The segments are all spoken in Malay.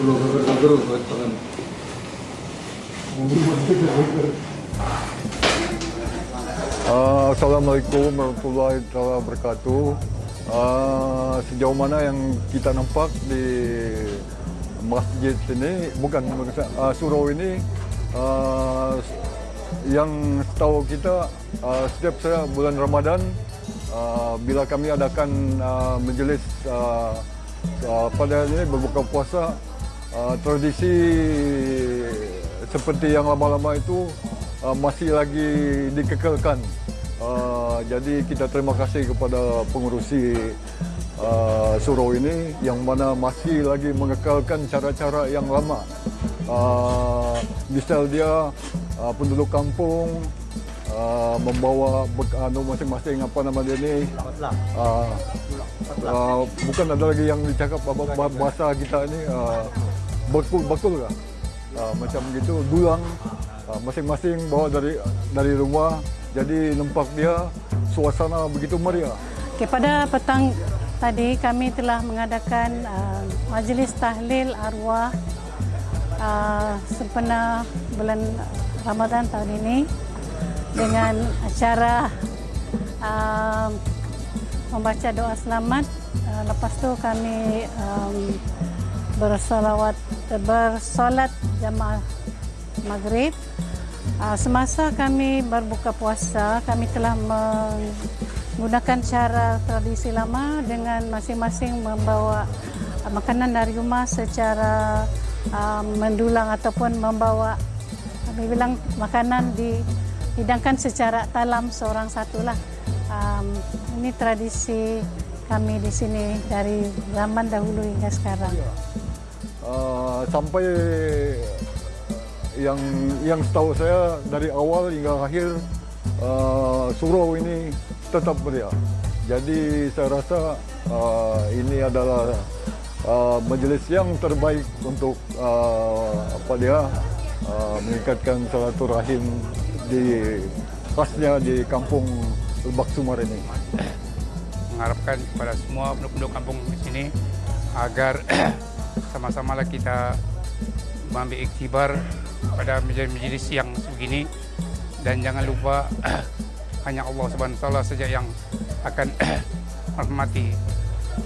Uh, Assalamualaikum warahmatullahi wabarakatuh. Uh, sejauh mana yang kita nampak di masjid ini bukan uh, surau ini yang setahu kita setiap saya bulan Ramadan bila kami adakan majlis pada ini berbuka puasa uh, tradisi seperti yang lama-lama itu uh, masih lagi dikekalkan. Uh, jadi kita terima kasih kepada pengurusi uh, surau ini yang mana masih lagi mengekalkan cara-cara yang lama. Uh, misal dia uh, penduduk kampung uh, membawa anu masing-masing apa nama dia ni uh, uh, bukan ada lagi yang dicakap bahasa kita ni uh, bakul-bakul lah. Uh, macam gitu dulang uh, masing-masing bawa dari dari rumah jadi nampak dia suasana begitu meriah. Okay, pada petang tadi kami telah mengadakan uh, majlis tahlil arwah uh, sempena bulan Ramadan tahun ini dengan acara uh, membaca doa selamat. Uh, lepas tu kami um, bersalawat bersolat jamaah maghrib. Uh, semasa kami berbuka puasa, kami telah menggunakan cara tradisi lama dengan masing-masing membawa uh, makanan dari rumah secara uh, mendulang ataupun membawa kami bilang makanan dihidangkan secara talam seorang satulah. Ini tradisi kami di sini dari zaman dahulu hingga sekarang. Uh, sampai yang yang setahu saya dari awal hingga akhir uh, surau ini tetap meriah. Jadi saya rasa uh, ini adalah uh, majlis yang terbaik untuk uh, apa dia uh, meningkatkan silaturahim di khasnya di kampung Lebak Sumar ini. Mengharapkan kepada semua penduduk kampung di sini agar sama-sama kita mengambil iktibar pada majlis-majlis yang begini dan jangan lupa hanya Allah Subhanahu wa taala saja yang akan menghormati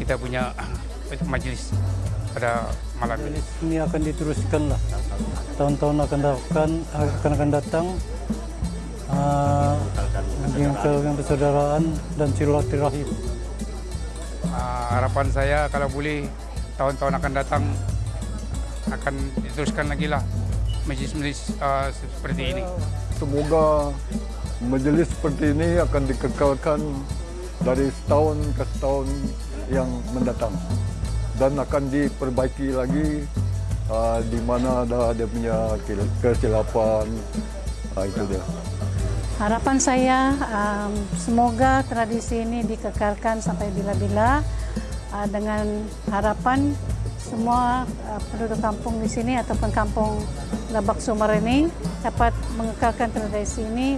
kita punya majlis pada malam ini. Ini akan diteruskan lah. Tahun-tahun akan datang, akan akan datang uh, persaudaraan dan silaturahim. Uh, harapan saya kalau boleh tahun-tahun akan datang akan diteruskan lagi lah majlis-majlis uh, seperti ini. Semoga majlis seperti ini akan dikekalkan dari setahun ke setahun yang mendatang dan akan diperbaiki lagi uh, di mana ada dia punya kesilapan uh, itu dia. Harapan saya um, semoga tradisi ini dikekalkan sampai bila-bila dengan harapan semua uh, penduduk kampung di sini ataupun kampung Labak Sumar ini dapat mengekalkan tradisi ini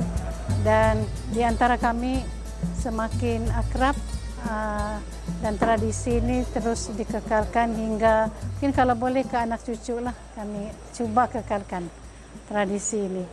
dan di antara kami semakin akrab uh, dan tradisi ini terus dikekalkan hingga mungkin kalau boleh ke anak cucu lah kami cuba kekalkan tradisi ini.